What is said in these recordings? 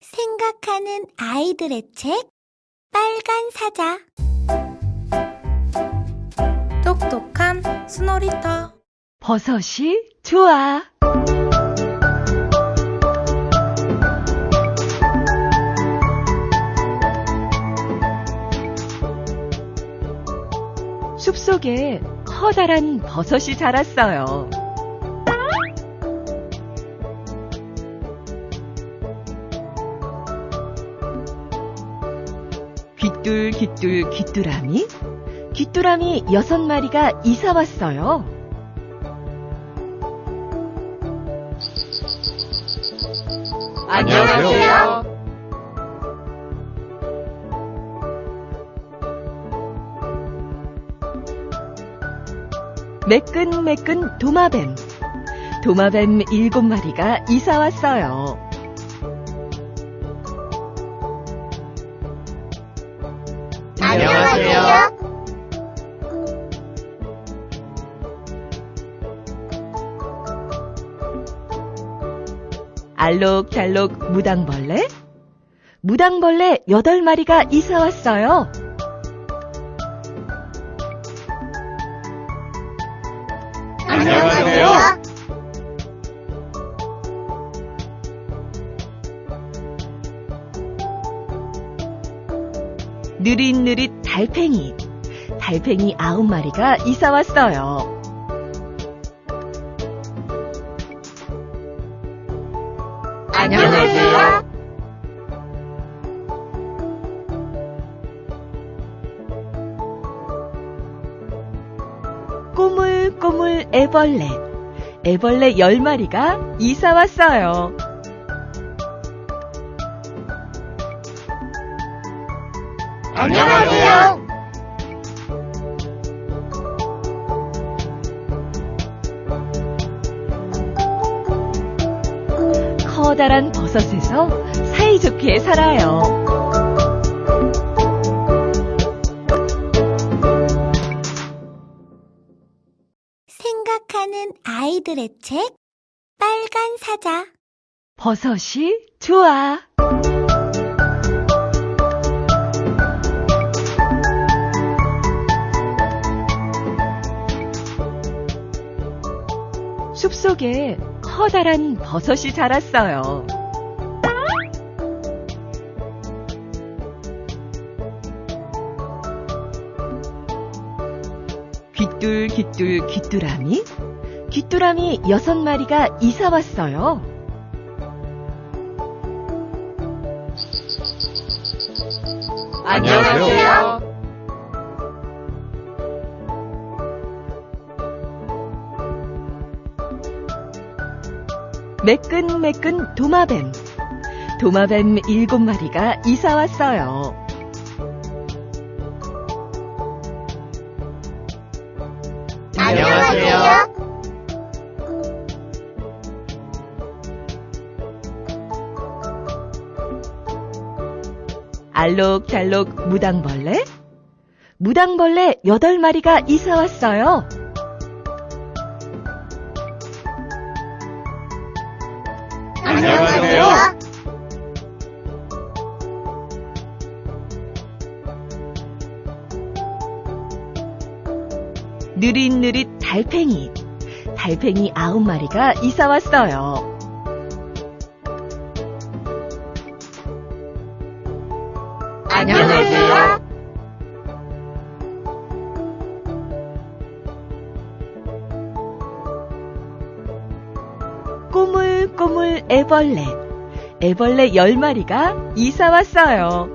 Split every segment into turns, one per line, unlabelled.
생각하는 아이들의 책 빨간 사자
똑똑한 스노리터
버섯이 좋아. 숲속에 커다란 버섯이 자랐어요. 귀뚤 귀뚤 귀뚜라미 귀뚜라미 여섯 마리가 이사 왔어요.
안녕하세요.
매끈매끈 도마뱀. 도마뱀 일곱 마리가 이사 왔어요. 알록달록 무당벌레? 무당벌레 여덟 마리가 이사 왔어요.
안녕하세요.
느릿느릿 달팽이. 달팽이 아홉 마리가 이사 왔어요. 꼬물꼬물 애벌레. 애벌레 열 마리가 이사 왔어요.
안녕하세요.
커다란 버섯에서 사이좋게 살아요.
생각하는 아이들의 책 빨간 사자
버섯이 좋아. 숲속에 커다란 버섯이 자랐어요. 귀뚤 귀뚤 귀뚜라미? 귀뚜라미 여섯 마리가 이사 왔어요.
안녕하세요.
매끈매끈 도마뱀. 도마뱀 일곱 마리가 이사 왔어요. 알록달록 무당벌레? 무당벌레 여덟 마리가 이사 왔어요.
안녕하세요.
느릿느릿 달팽이. 달팽이 아홉 마리가 이사 왔어요.
안녕하세요.
꼬물꼬물 애벌레. 애벌레 열 마리가 이사 왔어요.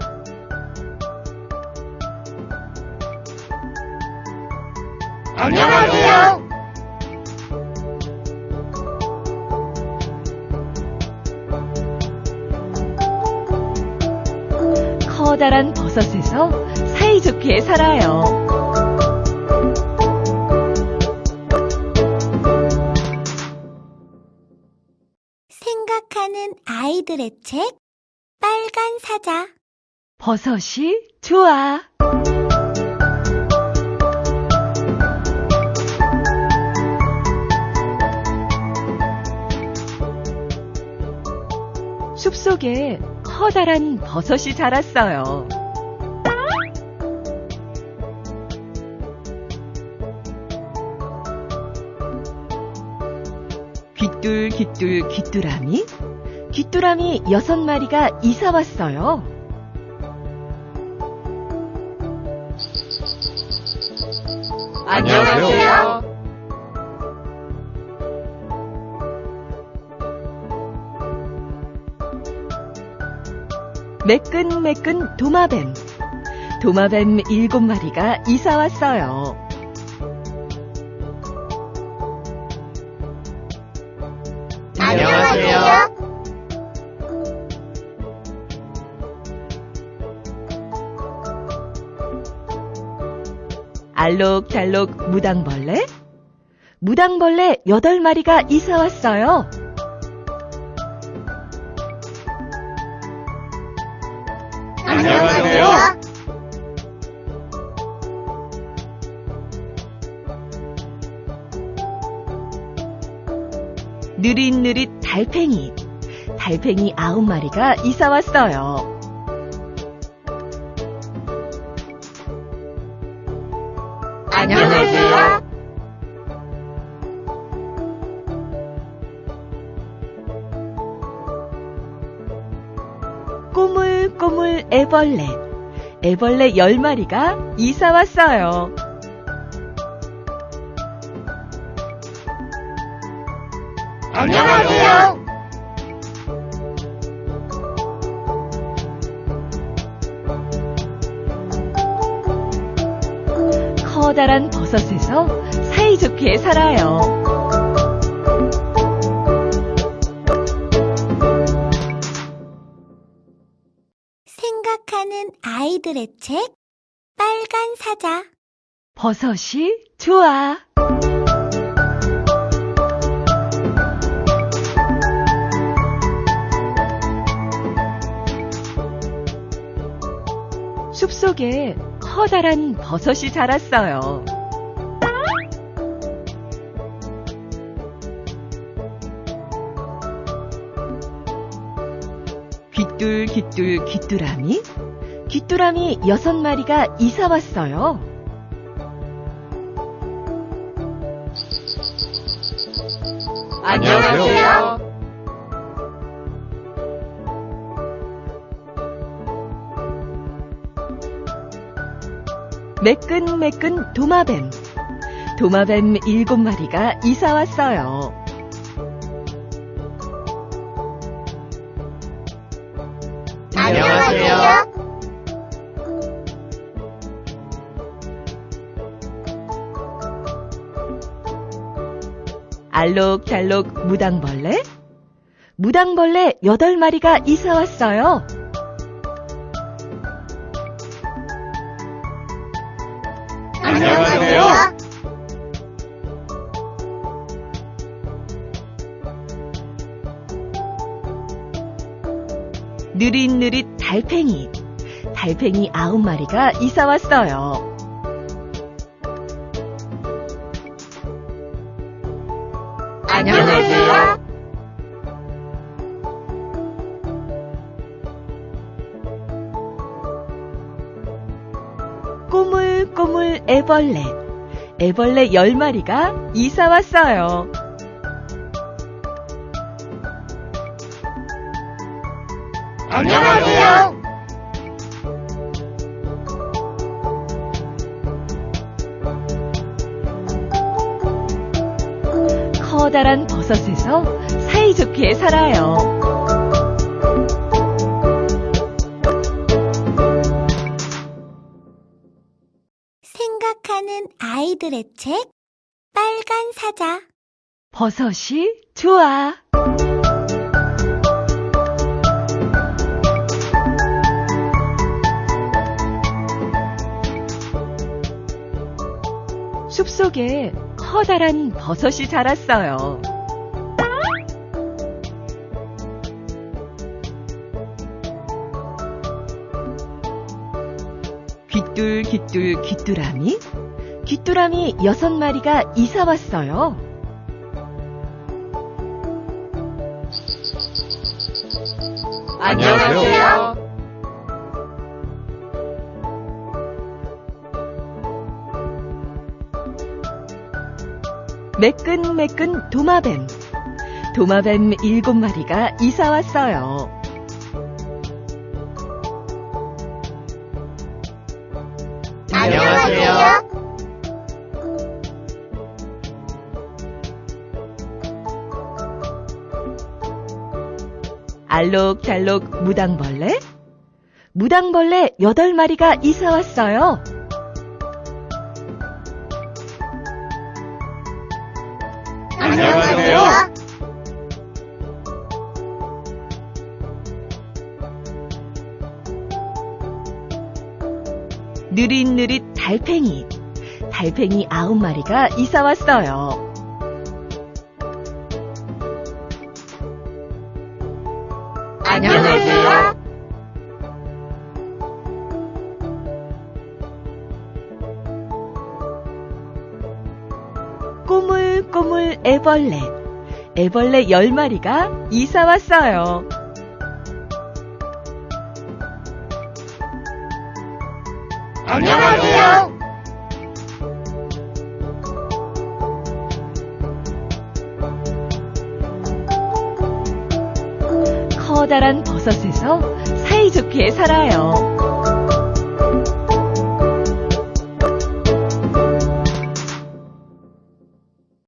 안녕하세요.
커다란 버섯에서 사이좋게 살아요.
생각하는 아이들의 책 빨간 사자
버섯이 좋아. 숲속에 커다란 버섯이 자랐어요. 귀뚤 귀뚤 귀뚜라미 귀뚜라미 여섯 마리가 이사 왔어요.
안녕하세요.
매끈매끈 도마뱀. 도마뱀 일곱 마리가 이사 왔어요.
안녕하세요.
알록달록 무당벌레? 무당벌레 여덟 마리가 이사 왔어요.
안녕하세요.
느릿느릿 달팽이. 달팽이 아홉 마리가 이사 왔어요. 애벌레. 애벌레 열 마리가 이사 왔어요.
안녕하세요.
커다란 버섯에서 사이좋게 살아요.
아이들의 책 빨간 사자
버섯이 좋아. 숲속에 커다란 버섯이 자랐어요. 귀뚤 귀뚤 귀뚜라미? 귀뚜라미 여섯 마리가 이사 왔어요.
안녕하세요.
매끈매끈 도마뱀. 도마뱀 일곱 마리가 이사 왔어요. 알록달록 무당벌레? 무당벌레 여덟 마리가 이사 왔어요.
안녕하세요.
느릿느릿 달팽이. 달팽이 아홉 마리가 이사 왔어요. 꼬물꼬물 애벌레. 애벌레 열 마리가 이사 왔어요.
안녕하세요.
커다란 버섯에서 사이좋게 살아요.
아이들의 책 빨간 사자
버섯이 좋아. 숲속에 커다란 버섯이 자랐어요. 귀뚤 귀뚤 귀뚜라미? 귀뚜라미 여섯 마리가 이사 왔어요.
안녕하세요.
매끈매끈 도마뱀. 도마뱀 일곱 마리가 이사
왔어요.
알록달록 무당벌레? 무당벌레 여덟 마리가 이사 왔어요.
안녕하세요.
느릿느릿 달팽이. 달팽이 아홉 마리가 이사 왔어요.
안녕하세요.
꼬물꼬물 애벌레. 애벌레 열 마리가 이사 왔어요.
안녕하세요.
커다란 버섯에서 사이좋게 살아요.